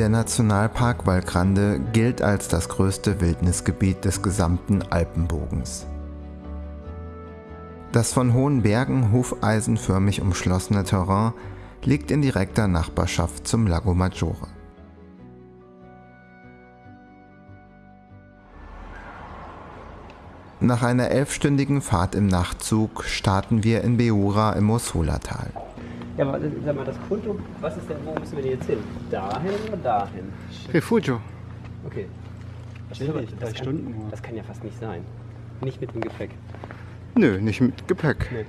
Der Nationalpark Val Grande gilt als das größte Wildnisgebiet des gesamten Alpenbogens. Das von hohen Bergen hufeisenförmig umschlossene Terrain liegt in direkter Nachbarschaft zum Lago Maggiore. Nach einer elfstündigen Fahrt im Nachtzug starten wir in Beura im Mossola-Tal. Ja, aber sag mal, das Konto, was ist denn, wo müssen wir denn jetzt hin? Dahin oder dahin? Refugio. Okay. Das, das, drei kann, Stunden nur. das kann ja fast nicht sein. Nicht mit dem Gepäck. Nö, nicht mit Gepäck. Nee.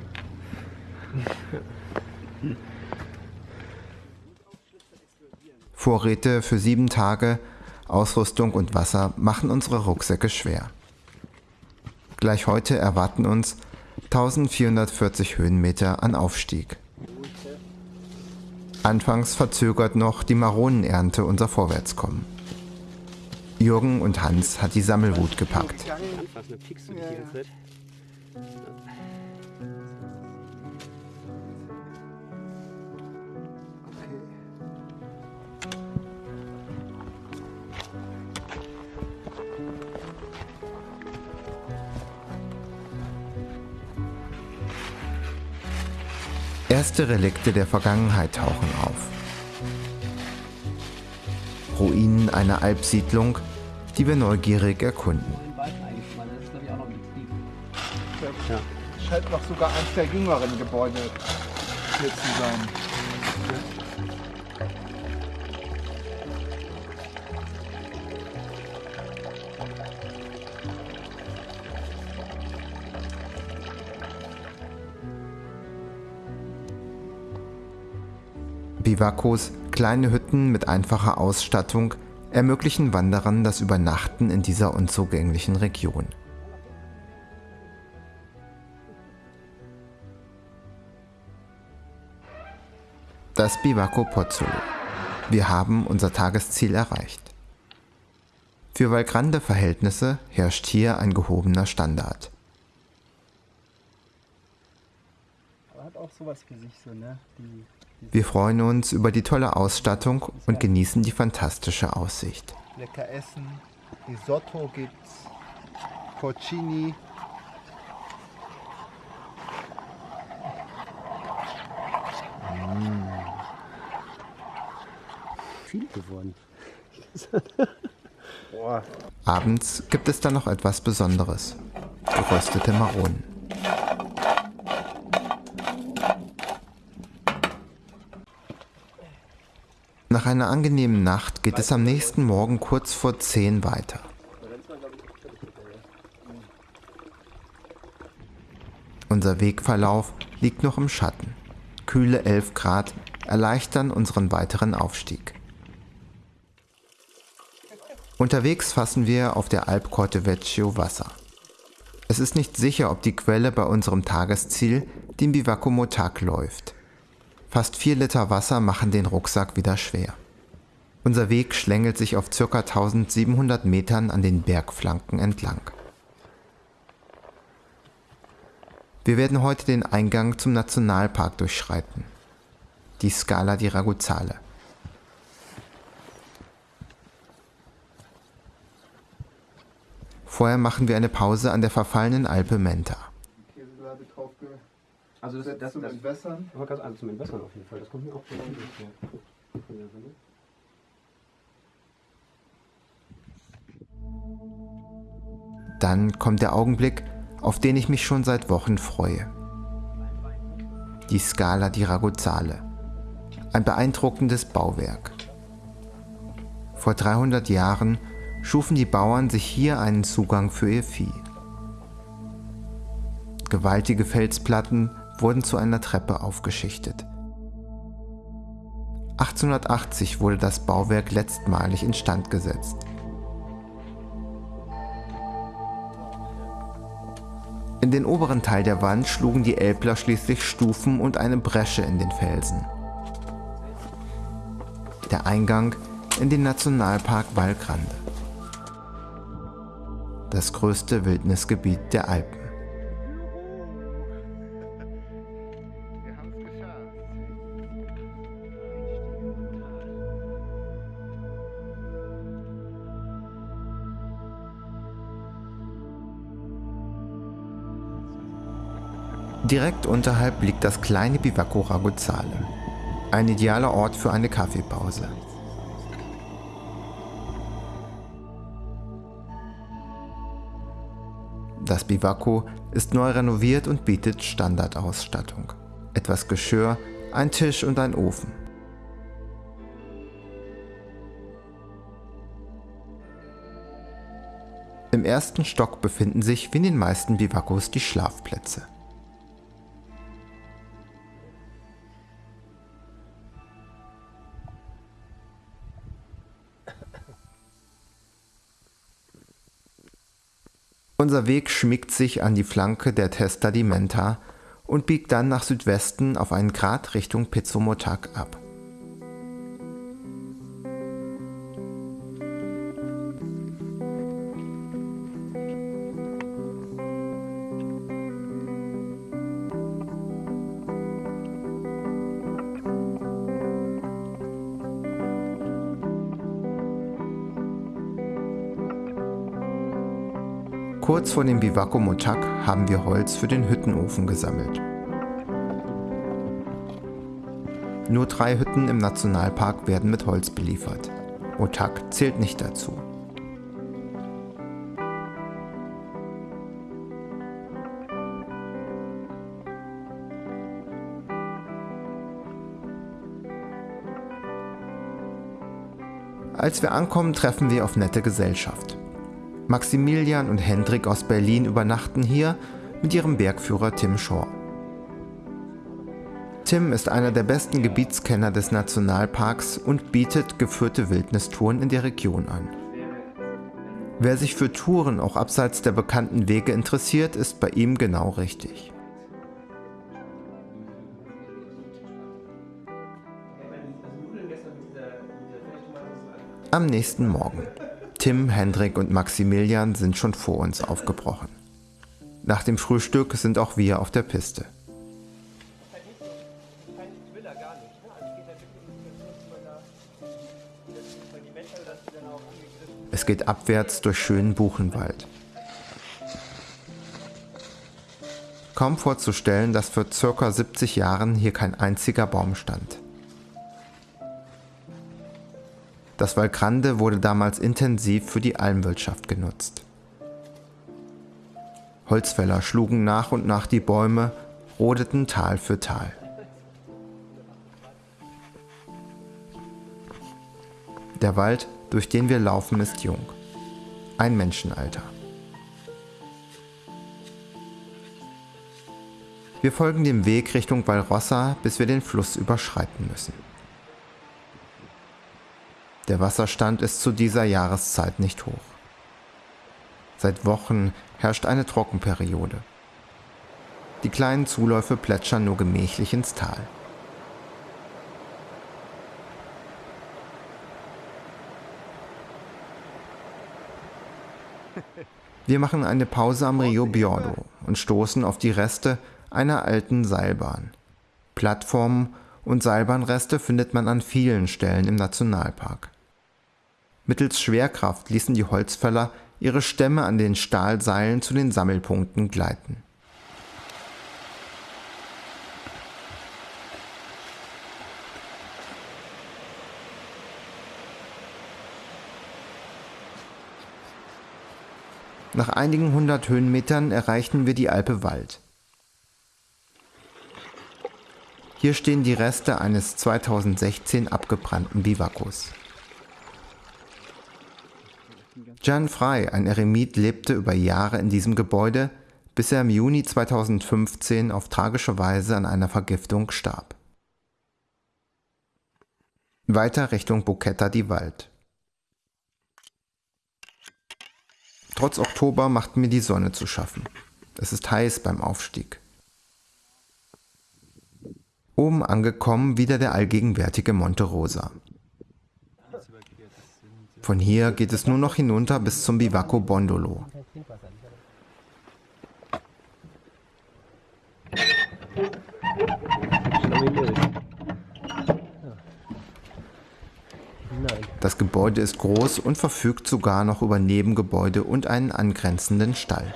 Vorräte für sieben Tage, Ausrüstung und Wasser machen unsere Rucksäcke schwer. Gleich heute erwarten uns 1440 Höhenmeter an Aufstieg. Anfangs verzögert noch die Maronenernte unser Vorwärtskommen. Jürgen und Hans hat die Sammelwut gepackt. Erste Relikte der Vergangenheit tauchen auf. Ruinen einer Alpsiedlung, die wir neugierig erkunden. Ja. Scheint noch sogar eines der jüngeren Gebäude hier zu sein. Bivakos, kleine Hütten mit einfacher Ausstattung, ermöglichen Wanderern das Übernachten in dieser unzugänglichen Region. Das Bivako Pozzolo. Wir haben unser Tagesziel erreicht. Für Valgrande Verhältnisse herrscht hier ein gehobener Standard. Aber hat auch sowas für sich so, ne? Die Wir freuen uns über die tolle Ausstattung und genießen die fantastische Aussicht. lecker essen. Risotto gibt's. Porcini. Viel geworden. Boah. Abends gibt es dann noch etwas Besonderes. Geröstete Maronen. Nach einer angenehmen Nacht geht es am nächsten Morgen kurz vor 10 weiter. Unser Wegverlauf liegt noch im Schatten. Kühle 11 Grad erleichtern unseren weiteren Aufstieg. Unterwegs fassen wir auf der Alp Corte Vecchio Wasser. Es ist nicht sicher, ob die Quelle bei unserem Tagesziel, dem Bivacco Motac, läuft. Fast vier Liter Wasser machen den Rucksack wieder schwer. Unser Weg schlängelt sich auf ca. 1700 Metern an den Bergflanken entlang. Wir werden heute den Eingang zum Nationalpark durchschreiten. Die Scala di Raguzzale. Vorher machen wir eine Pause an der verfallenen Alpe Menta. Also das, gesetzt das, zum das, Entwässern. aber ganz also zum Entwässern auf jeden Fall. Das kommt mir auch bekannt vor. Dann kommt der Augenblick, auf den ich mich schon seit Wochen freue. Die Scala di Raguzzale. Ein beeindruckendes Bauwerk. Vor 300 Jahren schufen die Bauern sich hier einen Zugang für ihr Vieh. Gewaltige Felsplatten wurden zu einer Treppe aufgeschichtet. 1880 wurde das Bauwerk letztmalig instand gesetzt. In den oberen Teil der Wand schlugen die Elbler schließlich Stufen und eine Bresche in den Felsen. Der Eingang in den Nationalpark Val Grande. Das größte Wildnisgebiet der Alpen. Direkt unterhalb liegt das kleine Bivaco Raguzale. Ein idealer Ort für eine Kaffeepause. Das Bivaco ist neu renoviert und bietet Standardausstattung. Etwas Geschirr, ein Tisch und ein Ofen. Im ersten Stock befinden sich wie in den meisten Bivakos die Schlafplätze. Unser Weg schmiegt sich an die Flanke der Testa di Menta und biegt dann nach Südwesten auf einen Grad Richtung Pizzomotak ab. Kurz vor dem Bivaco Motak haben wir Holz für den Hüttenofen gesammelt. Nur drei Hütten im Nationalpark werden mit Holz beliefert. Motak zählt nicht dazu. Als wir ankommen, treffen wir auf nette Gesellschaft. Maximilian und Hendrik aus Berlin übernachten hier mit ihrem Bergführer Tim Shaw. Tim ist einer der besten Gebietskenner des Nationalparks und bietet geführte Wildnistouren in der Region an. Wer sich für Touren auch abseits der bekannten Wege interessiert, ist bei ihm genau richtig. Am nächsten Morgen. Tim, Hendrik und Maximilian sind schon vor uns aufgebrochen. Nach dem Frühstück sind auch wir auf der Piste. Es geht abwärts durch schönen Buchenwald. Kaum vorzustellen, dass vor ca. 70 Jahren hier kein einziger Baum stand. Das Valgrande wurde damals intensiv für die Almwirtschaft genutzt. Holzfäller schlugen nach und nach die Bäume, rodeten Tal für Tal. Der Wald, durch den wir laufen, ist jung. Ein Menschenalter. Wir folgen dem Weg Richtung Valrossa, bis wir den Fluss überschreiten müssen. Der Wasserstand ist zu dieser Jahreszeit nicht hoch. Seit Wochen herrscht eine Trockenperiode. Die kleinen Zuläufe plätschern nur gemächlich ins Tal. Wir machen eine Pause am Rio Biordo und stoßen auf die Reste einer alten Seilbahn. Plattformen und Seilbahnreste findet man an vielen Stellen im Nationalpark. Mittels Schwerkraft ließen die Holzfäller ihre Stämme an den Stahlseilen zu den Sammelpunkten gleiten. Nach einigen hundert Höhenmetern erreichten wir die Alpe Wald. Hier stehen die Reste eines 2016 abgebrannten Bivakos. Jan Frey, ein Eremit, lebte über Jahre in diesem Gebäude, bis er im Juni 2015 auf tragische Weise an einer Vergiftung starb. Weiter Richtung Buketta di Wald. Trotz Oktober macht mir die Sonne zu schaffen. Es ist heiß beim Aufstieg. Oben angekommen wieder der allgegenwärtige Monte Rosa. Von hier geht es nur noch hinunter bis zum Bivaco Bondolo. Das Gebäude ist groß und verfügt sogar noch über Nebengebäude und einen angrenzenden Stall.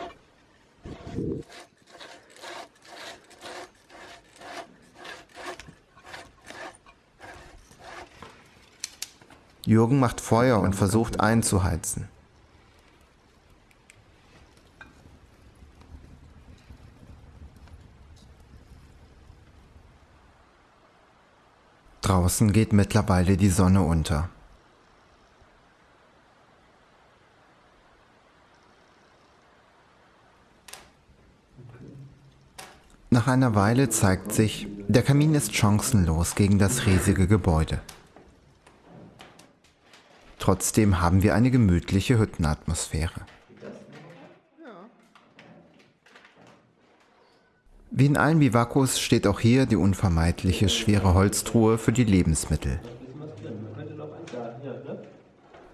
Jürgen macht Feuer und versucht einzuheizen. Draußen geht mittlerweile die Sonne unter. Nach einer Weile zeigt sich, der Kamin ist chancenlos gegen das riesige Gebäude. Trotzdem haben wir eine gemütliche Hüttenatmosphäre. Wie in allen Bivakos steht auch hier die unvermeidliche schwere Holztruhe für die Lebensmittel.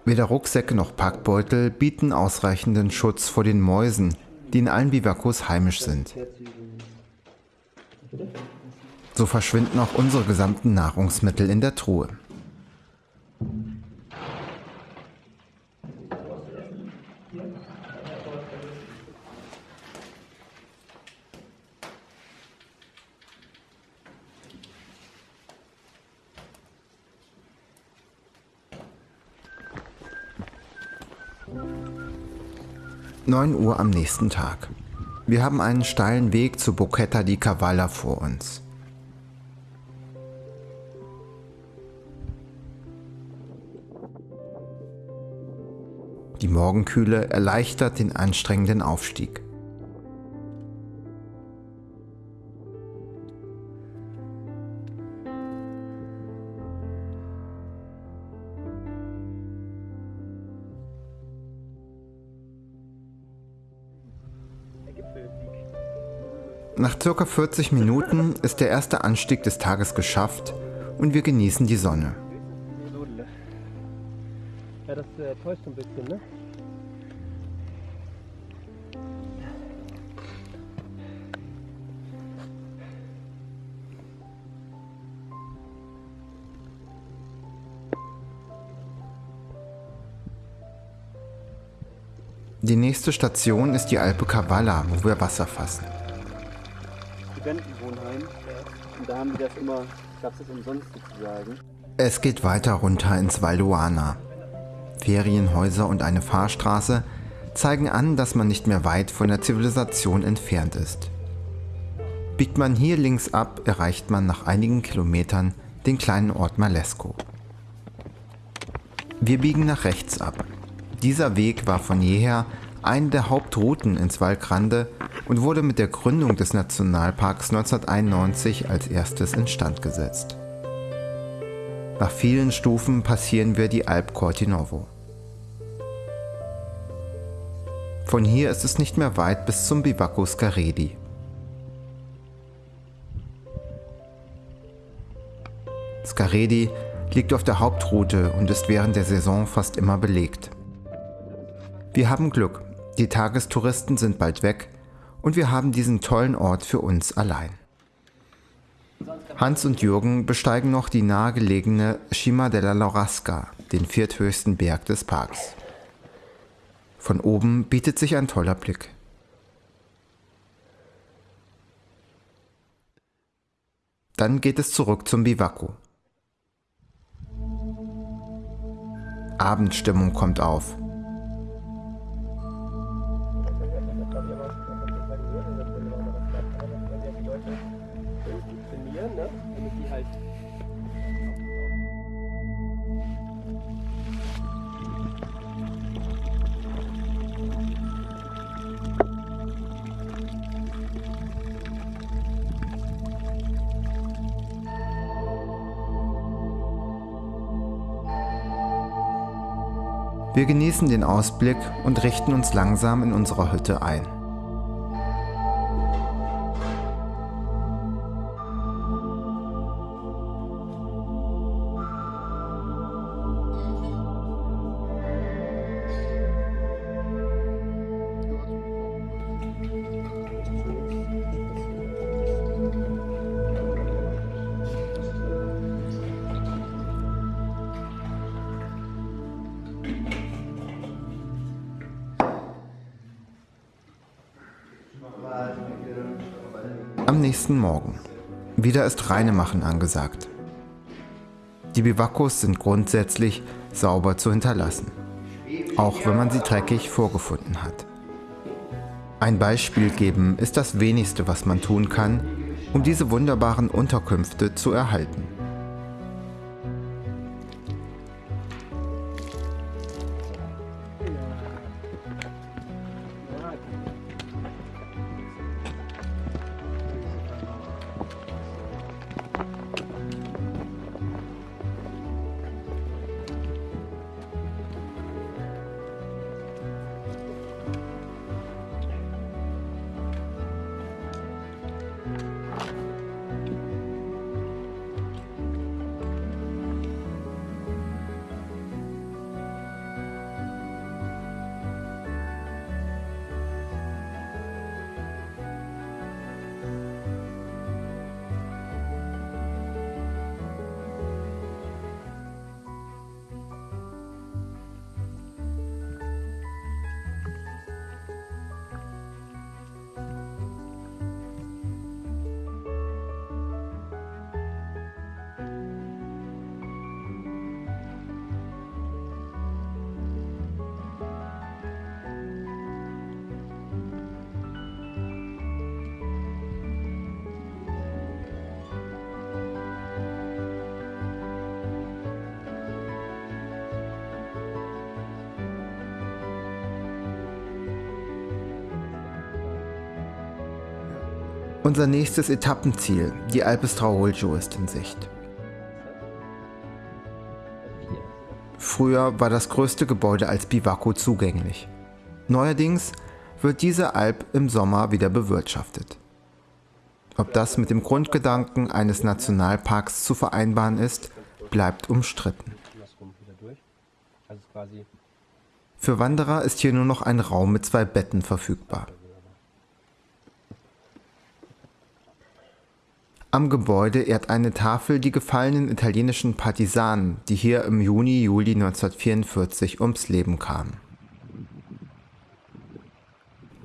Weder Rucksäcke noch Packbeutel bieten ausreichenden Schutz vor den Mäusen, die in allen Bivakos heimisch sind. So verschwinden auch unsere gesamten Nahrungsmittel in der Truhe. Neun Uhr am nächsten Tag. Wir haben einen steilen Weg zu Bocchetta di Cavalla vor uns. Die Morgenkühle erleichtert den anstrengenden Aufstieg. Nach circa 40 Minuten ist der erste Anstieg des Tages geschafft und wir genießen die Sonne. Ja, das äh, täuscht ein bisschen, ne? Die nächste Station ist die Alpe Cavalla, wo wir Wasser fassen. Studentenwohnheim. Und da haben die das immer, gab es das umsonst sozusagen. Es geht weiter runter ins Valduana. Ferienhäuser und eine Fahrstraße zeigen an, dass man nicht mehr weit von der Zivilisation entfernt ist. Biegt man hier links ab, erreicht man nach einigen Kilometern den kleinen Ort Malesco. Wir biegen nach rechts ab. Dieser Weg war von jeher eine der Hauptrouten ins Val Grande und wurde mit der Gründung des Nationalparks 1991 als erstes instand gesetzt. Nach vielen Stufen passieren wir die Alp Cortinovo. Von hier ist es nicht mehr weit bis zum Bivacco Scaredi. Scaredi liegt auf der Hauptroute und ist während der Saison fast immer belegt. Wir haben Glück, die Tagestouristen sind bald weg und wir haben diesen tollen Ort für uns allein. Hans und Jürgen besteigen noch die nahegelegene Cima della Laurasca, den vierthöchsten Berg des Parks. Von oben bietet sich ein toller Blick. Dann geht es zurück zum Bivacco. Abendstimmung kommt auf. Wir genießen den Ausblick und richten uns langsam in unserer Hütte ein. Nächsten Morgen. Wieder ist Reinemachen angesagt. Die Biwakos sind grundsätzlich sauber zu hinterlassen, auch wenn man sie dreckig vorgefunden hat. Ein Beispiel geben ist das wenigste, was man tun kann, um diese wunderbaren Unterkünfte zu erhalten. Unser nächstes Etappenziel, die Alpes Traolgio, ist in Sicht. Früher war das größte Gebäude als Bivaco zugänglich. Neuerdings wird diese Alp im Sommer wieder bewirtschaftet. Ob das mit dem Grundgedanken eines Nationalparks zu vereinbaren ist, bleibt umstritten. Für Wanderer ist hier nur noch ein Raum mit zwei Betten verfügbar. Am Gebäude ehrt eine Tafel die gefallenen italienischen Partisanen, die hier im Juni-Juli 1944 ums Leben kamen.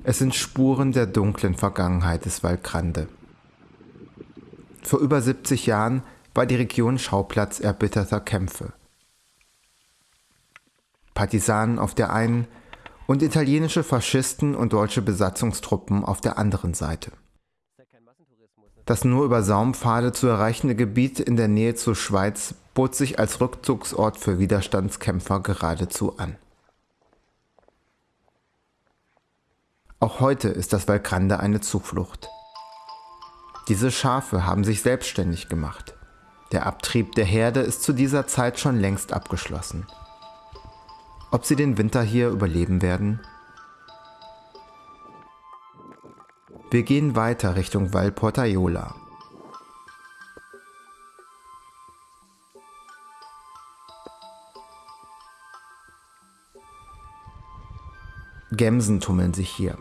Es sind Spuren der dunklen Vergangenheit des Valgrande. Vor über 70 Jahren war die Region Schauplatz erbitterter Kämpfe. Partisanen auf der einen und italienische Faschisten und deutsche Besatzungstruppen auf der anderen Seite. Das nur über Saumpfade zu erreichende Gebiet in der Nähe zur Schweiz bot sich als Rückzugsort für Widerstandskämpfer geradezu an. Auch heute ist das Valgrande eine Zuflucht. Diese Schafe haben sich selbstständig gemacht. Der Abtrieb der Herde ist zu dieser Zeit schon längst abgeschlossen. Ob sie den Winter hier überleben werden? Wir gehen weiter Richtung Val Portaiola. Gämsen tummeln sich hier.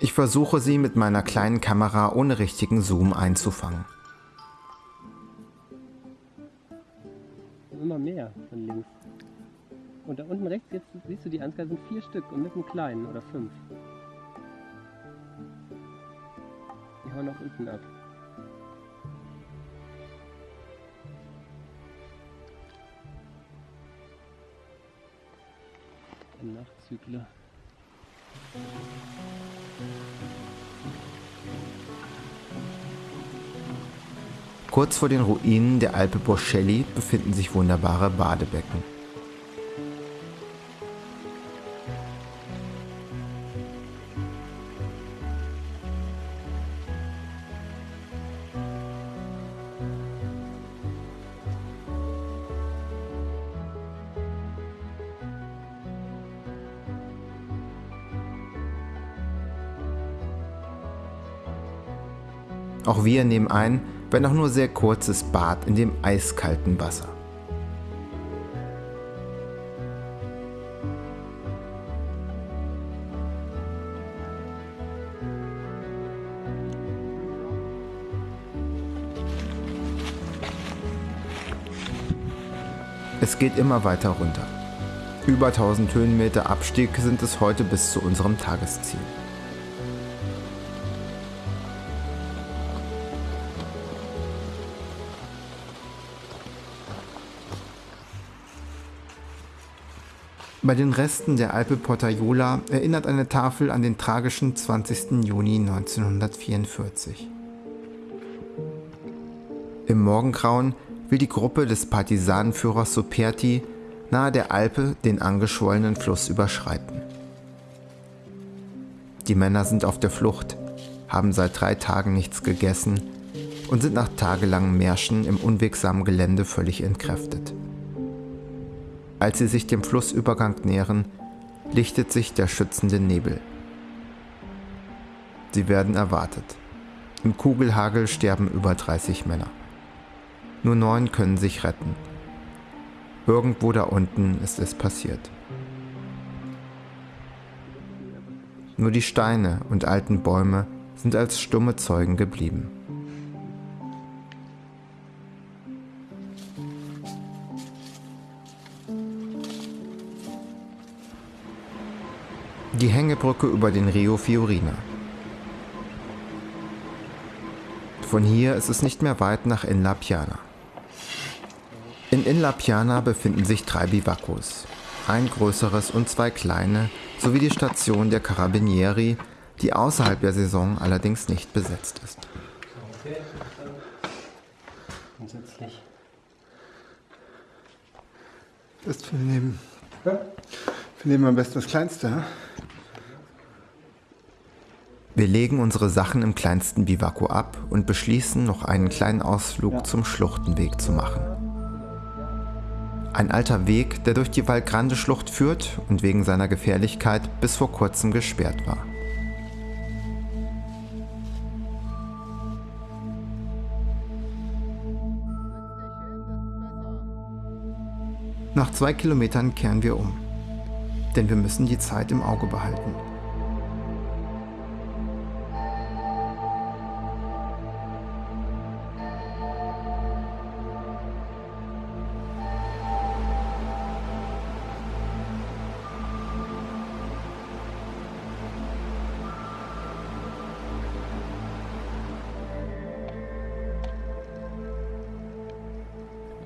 Ich versuche sie mit meiner kleinen Kamera ohne richtigen Zoom einzufangen. Immer mehr von links. Und da unten rechts, jetzt siehst du die Ansgar sind vier Stück und mit einem kleinen oder fünf. Die hauen auch unten ab. Ein Nachzügler. Kurz vor den Ruinen der Alpe Borcelli befinden sich wunderbare Badebecken. Wir nehmen ein, wenn auch nur sehr kurzes Bad in dem eiskalten Wasser. Es geht immer weiter runter. Über 1000 Höhenmeter Abstieg sind es heute bis zu unserem Tagesziel. Bei den Resten der Alpe Portaiola erinnert eine Tafel an den tragischen 20. Juni 1944. Im Morgengrauen will die Gruppe des Partisanenführers Soperti nahe der Alpe den angeschwollenen Fluss überschreiten. Die Männer sind auf der Flucht, haben seit drei Tagen nichts gegessen und sind nach tagelangem Märschen im unwegsamen Gelände völlig entkräftet. Als sie sich dem Flussübergang nähern, lichtet sich der schützende Nebel. Sie werden erwartet. Im Kugelhagel sterben über 30 Männer. Nur neun können sich retten. Irgendwo da unten ist es passiert. Nur die Steine und alten Bäume sind als stumme Zeugen geblieben. Die Hängebrücke über den Rio Fiorina. Von hier ist es nicht mehr weit nach Inla Piana. In Inla Piana befinden sich drei Bivakos, ein größeres und zwei kleine, sowie die Station der Carabinieri, die außerhalb der Saison allerdings nicht besetzt ist. Okay. Grundsätzlich. Das wir nehmen. Wir nehmen am besten das Kleinste. Wir legen unsere Sachen im kleinsten Bivako ab und beschließen, noch einen kleinen Ausflug zum Schluchtenweg zu machen. Ein alter Weg, der durch die Valgrande-Schlucht führt und wegen seiner Gefährlichkeit bis vor kurzem gesperrt war. Nach zwei Kilometern kehren wir um, denn wir müssen die Zeit im Auge behalten.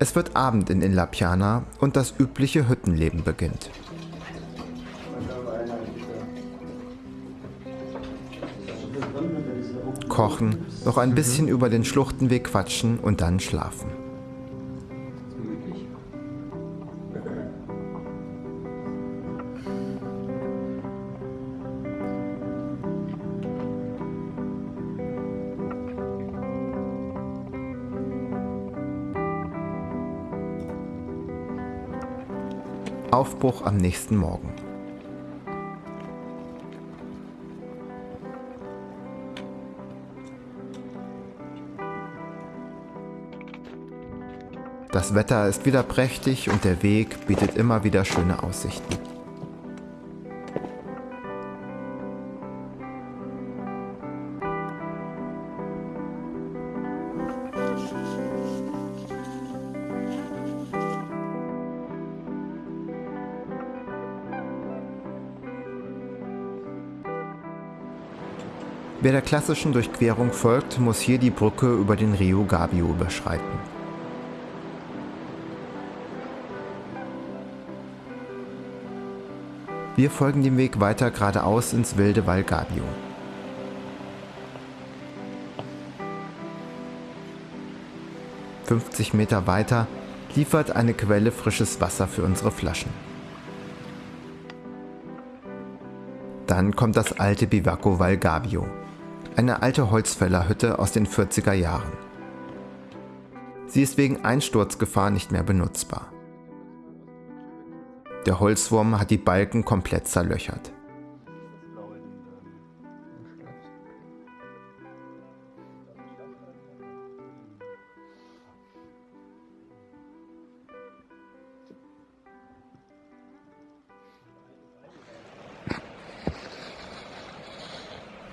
Es wird Abend in Inla Piana und das übliche Hüttenleben beginnt. Kochen, noch ein bisschen über den Schluchtenweg quatschen und dann schlafen. Aufbruch am nächsten Morgen. Das Wetter ist wieder prächtig und der Weg bietet immer wieder schöne Aussichten. Wer der klassischen Durchquerung folgt, muss hier die Brücke über den Rio Gabio überschreiten. Wir folgen dem Weg weiter geradeaus ins wilde Val Gabio. »50 Meter weiter liefert eine Quelle frisches Wasser für unsere Flaschen. Dann kommt das alte Bivacco Val Gabio, eine alte Holzfällerhütte aus den 40er Jahren. Sie ist wegen Einsturzgefahr nicht mehr benutzbar. Der Holzwurm hat die Balken komplett zerlöchert.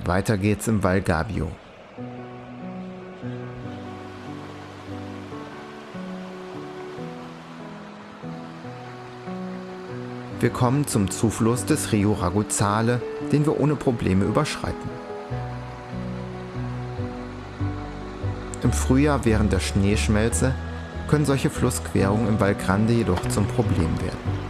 Weiter geht's im Val Gabio. Wir kommen zum Zufluss des Rio Raguzzale, den wir ohne Probleme überschreiten. Im Frühjahr während der Schneeschmelze können solche Flussquerungen im Val Grande jedoch zum Problem werden.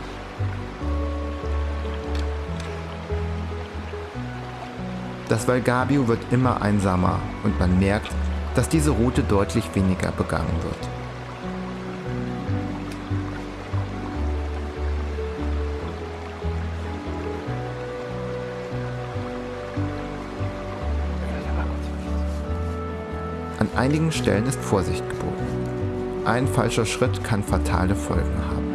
Das Valgabio wird immer einsamer und man merkt, dass diese Route deutlich weniger begangen wird. An einigen Stellen ist Vorsicht geboten. Ein falscher Schritt kann fatale Folgen haben.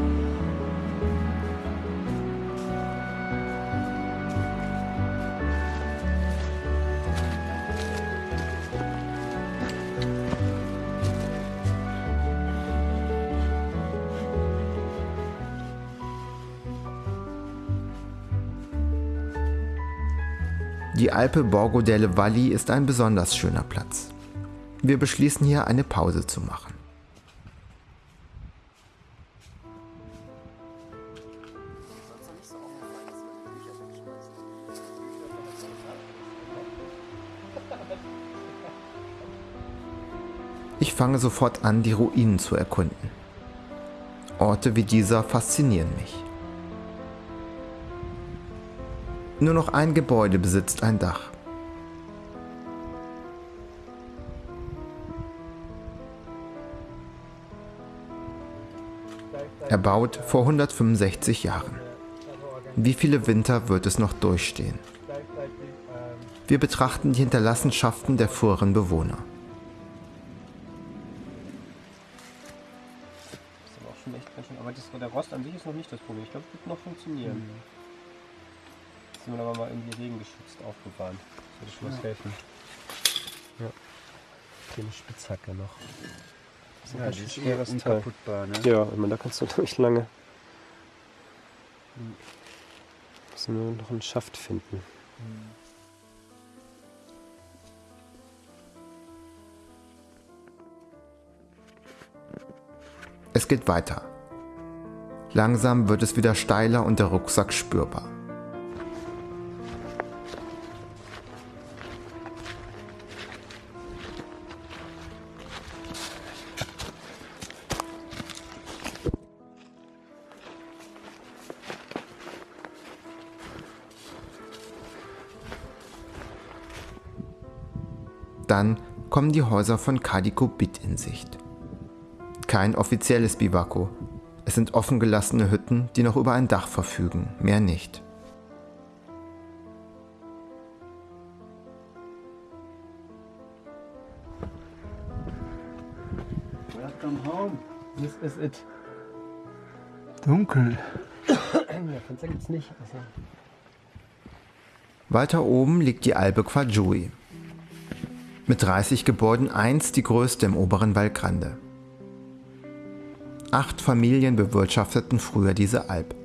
Die Alpe Borgo delle Valli ist ein besonders schöner Platz. Wir beschließen hier eine Pause zu machen. Ich fange sofort an, die Ruinen zu erkunden. Orte wie dieser faszinieren mich. Nur noch ein Gebäude besitzt ein Dach. Erbaut vor 165 Jahren. Wie viele Winter wird es noch durchstehen? Wir betrachten die Hinterlassenschaften der früheren Bewohner. Das ist aber auch schon echt ganz schön. Aber das, der Rost an sich ist noch nicht das Problem. Ich glaube, es wird noch funktionieren. Das sind wir aber mal irgendwie regengeschützt aufbewahren. Das würde schon was helfen. Ja. Hier eine Spitzhacke noch. Das ist ein Ja, ganz die schön ist schweres Teil. unkaputtbar, ne? Ja, ich meine, da kannst du durch lange. Müssen wir noch einen Schaft finden. Es geht weiter. Langsam wird es wieder steiler und der Rucksack spürbar. Dann kommen die Häuser von Kadikobit in Sicht. Kein offizielles Biwako. Es sind offen gelassene Hütten, die noch über ein Dach verfügen, mehr nicht. Welcome home. This is it. Dunkel. Ja, Fenster gibt's nicht. Also. Weiter oben liegt die Alpe Quajui. Mit 30 Gebäuden einst die größte im oberen Val Grande. Acht Familien bewirtschafteten früher diese Alp.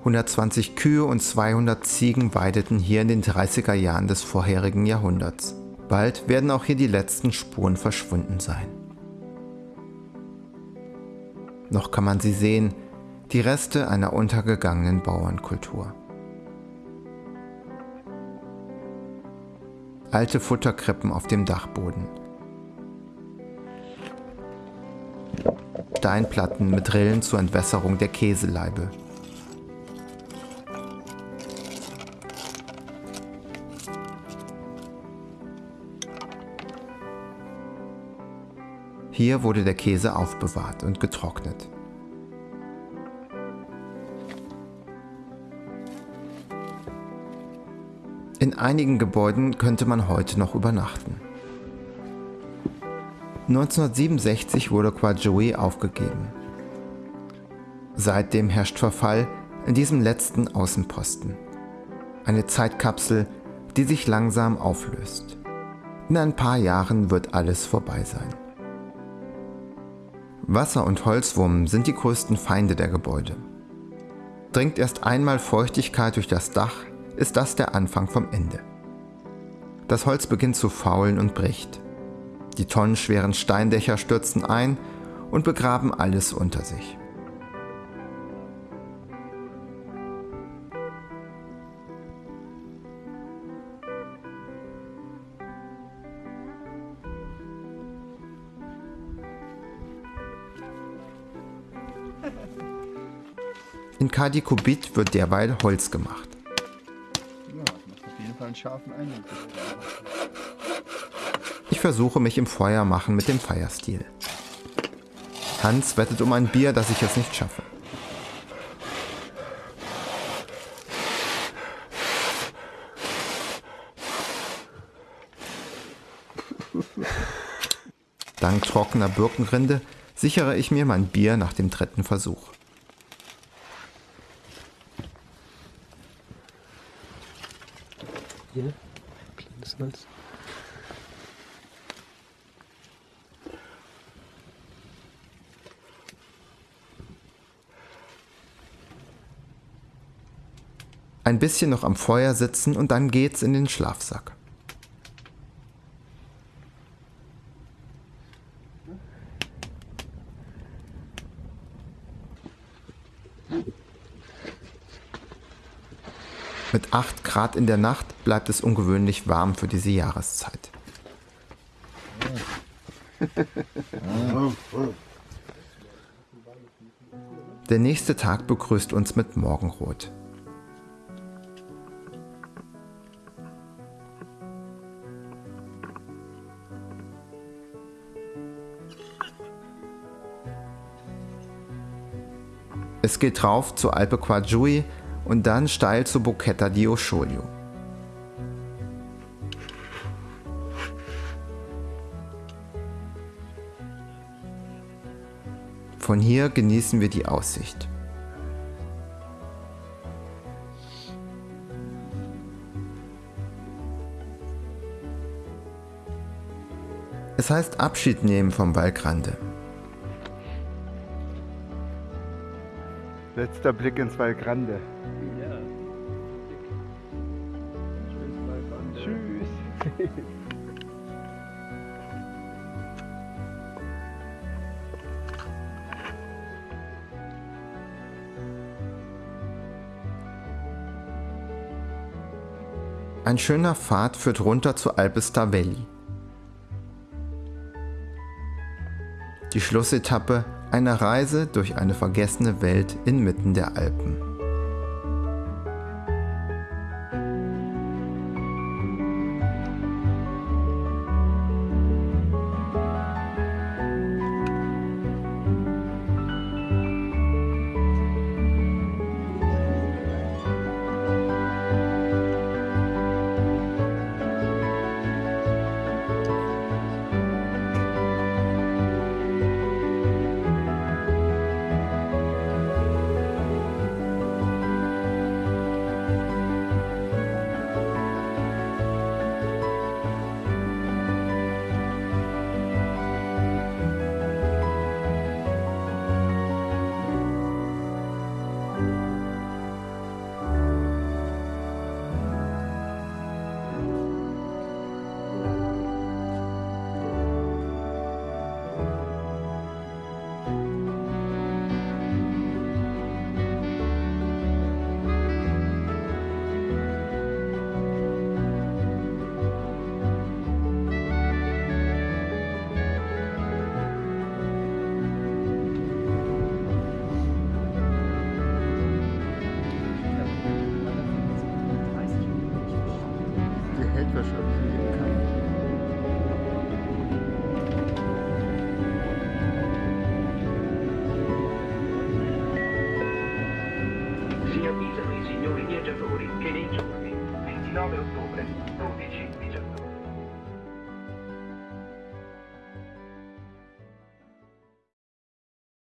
120 Kühe und 200 Ziegen weideten hier in den 30er Jahren des vorherigen Jahrhunderts. Bald werden auch hier die letzten Spuren verschwunden sein. Noch kann man sie sehen, die Reste einer untergegangenen Bauernkultur. Alte Futterkrippen auf dem Dachboden. Steinplatten mit Rillen zur Entwässerung der Käseleibe. Hier wurde der Käse aufbewahrt und getrocknet. In einigen Gebäuden könnte man heute noch übernachten. 1967 wurde Quajui aufgegeben. Seitdem herrscht Verfall in diesem letzten Außenposten. Eine Zeitkapsel, die sich langsam auflöst. In ein paar Jahren wird alles vorbei sein. Wasser und Holzwurm sind die größten Feinde der Gebäude. Dringt erst einmal Feuchtigkeit durch das Dach, ist das der Anfang vom Ende. Das Holz beginnt zu faulen und bricht. Die tonnenschweren Steindächer stürzen ein und begraben alles unter sich. In Kadikobit wird derweil Holz gemacht. Scharfen Eindruck. Ich versuche mich im Feuer machen mit dem Feierstil. Hans wettet um ein Bier, dass ich es nicht schaffe. Dank trockener Birkenrinde sichere ich mir mein Bier nach dem dritten Versuch. Hier, kleines Holz. Ein bisschen noch am Feuer sitzen und dann geht's in den Schlafsack. Mit 8 Grad in der Nacht bleibt es ungewöhnlich warm für diese Jahreszeit. Der nächste Tag begrüßt uns mit Morgenrot. Es geht rauf zur Alpe Quadjui und dann steil zur Bocchetta di Osciolio. Von hier genießen wir die Aussicht. Es heißt Abschied nehmen vom Valgrande. Letzter Blick ins Valgrande. Ja. Schönes Balkon. Tschüss. Ein schöner Pfad führt runter zu Alpe Stavelli. Die Schlussetappe einer Reise durch eine vergessene Welt inmitten der Alpen.